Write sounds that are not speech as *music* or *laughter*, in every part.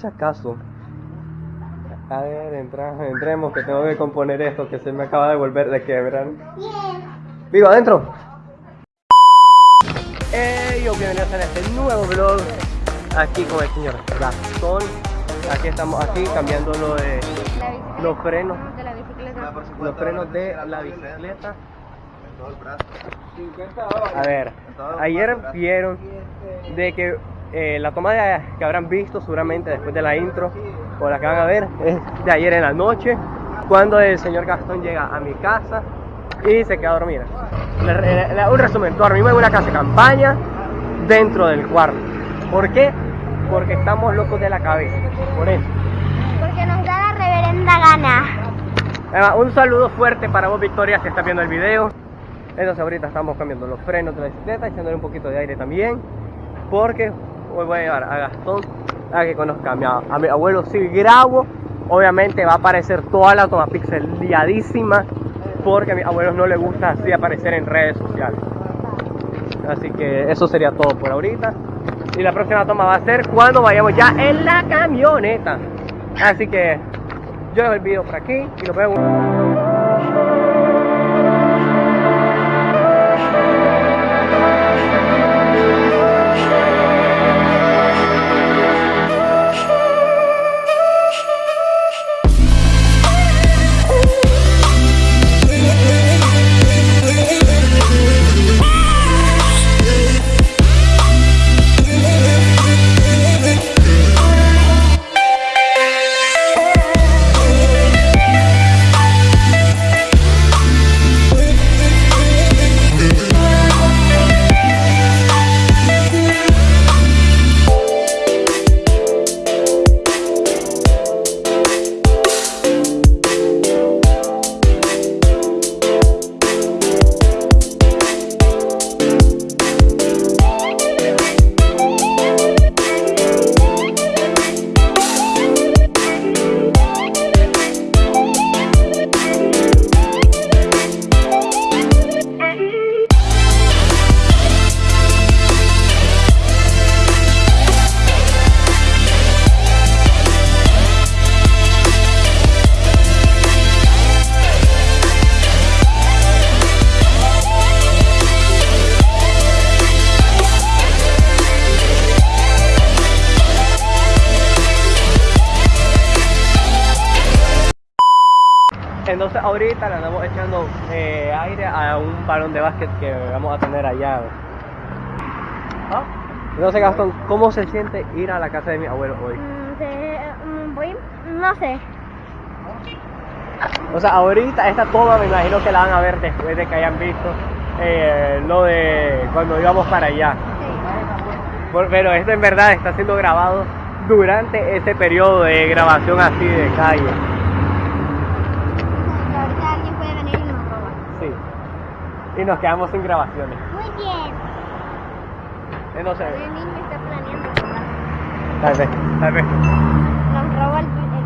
si acaso. A ver, entra, entremos que tengo que componer esto que se me acaba de volver de quebrar. Vivo adentro. Hey, yo bienvenidos a este nuevo vlog aquí con el señor Gastón. Aquí estamos aquí cambiando lo de los frenos, de la bicicleta. los frenos de la bicicleta. A ver, ayer vieron de que eh, la toma de, que habrán visto seguramente después de la intro o la que van a ver es de ayer en la noche cuando el señor Gastón llega a mi casa y se queda a dormir. Un resumen, dormimos en una casa de campaña dentro del cuarto. ¿Por qué? Porque estamos locos de la cabeza. Por eso. Porque nos da la reverenda gana. Además, un saludo fuerte para vos, Victoria, si estás viendo el video. Entonces, ahorita estamos cambiando los frenos de la bicicleta, echándole un poquito de aire también. Porque hoy voy a llevar a Gastón a que conozca a mi, abuelo. Si grabo, obviamente va a aparecer toda la toma pixeliadísima. Porque a mis abuelos no les gusta así aparecer en redes sociales. Así que eso sería todo por ahorita. Y la próxima toma va a ser cuando vayamos ya en la camioneta. Así que yo dejo el video por aquí y nos vemos. Entonces ahorita le andamos echando eh, aire a un balón de básquet que vamos a tener allá. ¿Ah? Entonces Gastón, ¿cómo se siente ir a la casa de mi abuelo hoy? Mm, mm, voy, no sé. O sea, ahorita esta toma me imagino que la van a ver después de que hayan visto eh, lo de cuando íbamos para allá. Pero esto en verdad está siendo grabado durante ese periodo de grabación así de calle. Ahorita alguien puede venir y nos roba. Sí. Y nos quedamos sin grabaciones. Muy bien. Entonces, El niño está planeando tal vez, tal vez. Nos roba el, el.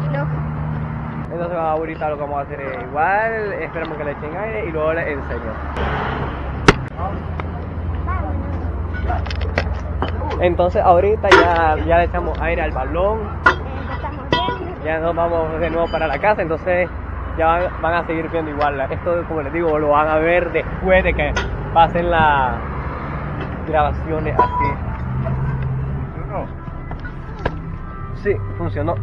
Entonces ahorita lo que vamos a hacer es igual, esperamos que le echen aire y luego les enseño. Entonces ahorita ya, ya le echamos aire al balón, bien. ya nos vamos de nuevo para la casa, entonces ya van, van a seguir viendo igual. Esto como les digo, lo van a ver después de que pasen las grabaciones así. Sí, funcionó.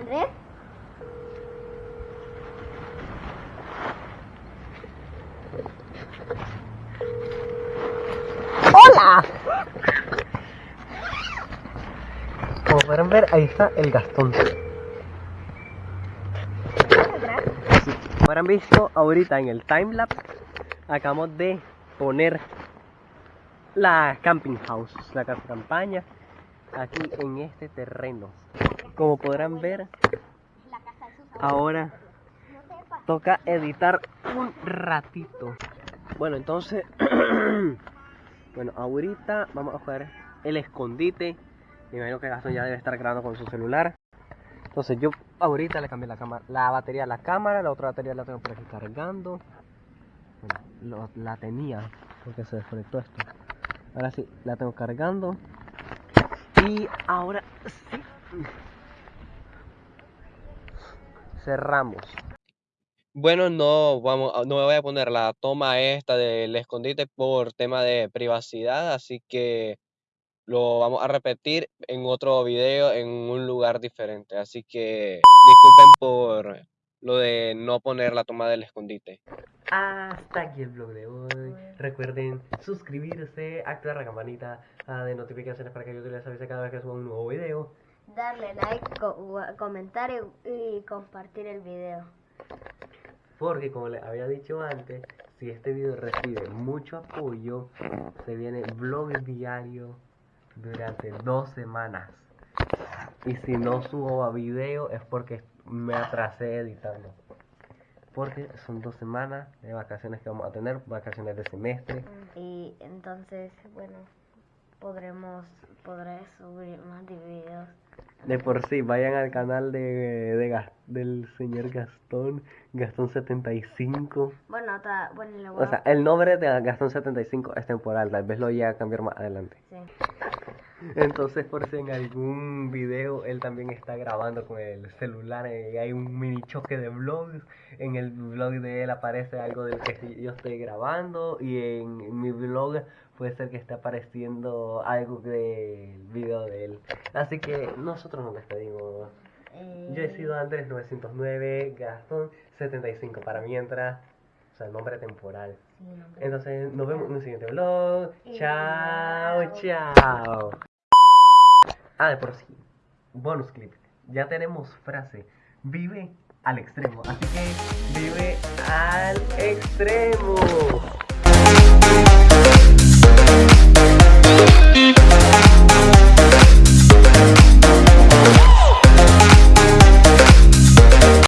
Andrés. ¡Hola! Como podrán ver, ahí está el Gastón. Como habrán visto ahorita en el timelapse, acabamos de poner la camping house, la casa campaña, aquí en este terreno. Como podrán ver, ahora toca editar un ratito. Bueno, entonces, *clears throat* bueno, ahorita vamos a jugar el escondite. Me imagino que Gastón ya debe estar grabando con su celular. Entonces yo ahorita le cambié la cámara, la batería a la cámara, la otra batería la tengo por aquí cargando. La tenía porque se desconectó esto. Ahora sí, la tengo cargando. Y ahora sí. Cerramos. Bueno, no vamos, a- no me voy a poner la toma esta del escondite por tema de privacidad, así que lo vamos a repetir en otro video en un lugar diferente. Así que disculpen por lo de no poner la toma del escondite. Hasta aquí el blog de hoy. Recuerden suscribirse, activar la campanita ah, de notificaciones para que YouTube les avise cada vez que suba un nuevo video. Darle like, co- comentar y, y compartir el video. Porque como les había dicho antes, si este video recibe mucho apoyo, se viene vlog diario durante dos semanas. Y si no subo a video es porque me atrasé editando. Porque son dos semanas de vacaciones que vamos a tener, vacaciones de semestre. Y entonces, bueno, podremos, podré subir más videos. De por sí, vayan al canal de, de Gas- del señor Gastón, Gastón75. Bueno, ta- bueno, voy O sea, el nombre de Gastón75 es temporal, tal vez lo llegue a cambiar más adelante. sí. Entonces, por si en algún video él también está grabando con el celular y hay un mini choque de vlogs, en el vlog de él aparece algo del que yo estoy grabando y en mi vlog puede ser que esté apareciendo algo del video de él. Así que nosotros nos despedimos. Eh, Yo he sido Andrés 909, Gastón 75 para mientras, o sea, el nombre temporal. sí, Entonces, nos vemos en un siguiente vlog. Chao, chao. chao. Ah, de por sí. Bonus clip. Ya tenemos frase. Vive al extremo. Así que vive al extremo.